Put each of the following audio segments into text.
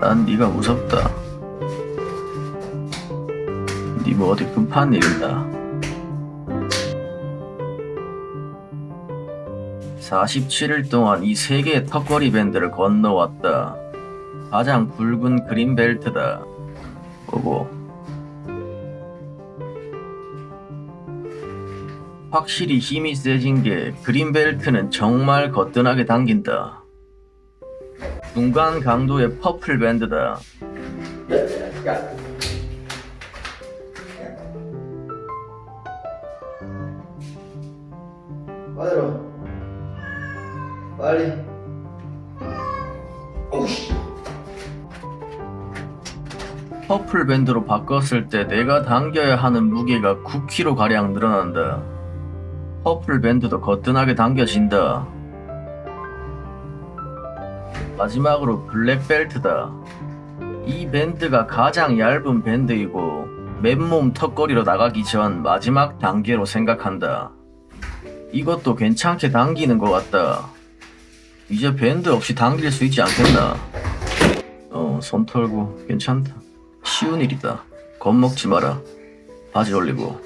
난 네가 무섭다. 네 뭐 어디 급한 일 있나? 47일 동안 이 세 개의 턱걸이 밴드를 건너왔다. 가장 굵은 그린 벨트다. 보고. 확실히 힘이 세진 게 그린 벨트는 정말 거뜬하게 당긴다. 중간 강도의 purple 밴드다. 받으러 빨리 오우씨 purple 밴드로 바꿨을 때 내가 당겨야 하는 무게가 9kg 가량 늘어난다. purple 밴드도 거뜬하게 당겨진다. 마지막으로 블랙 벨트다. 이 밴드가 가장 얇은 밴드이고 맨몸 턱걸이로 나가기 전 마지막 단계로 생각한다. 이것도 괜찮게 당기는 것 같다. 이제 밴드 없이 당길 수 있지 않겠나? 어, 손 털고 괜찮다. 쉬운 일이다. 겁먹지 마라. 바지 올리고.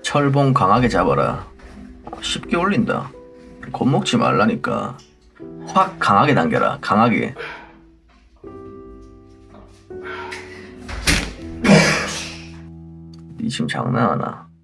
철봉 강하게 잡아라. 쉽게 올린다. 겁먹지 말라니까. 확 강하게 당겨라. 강하게. 니 지금 장난하나?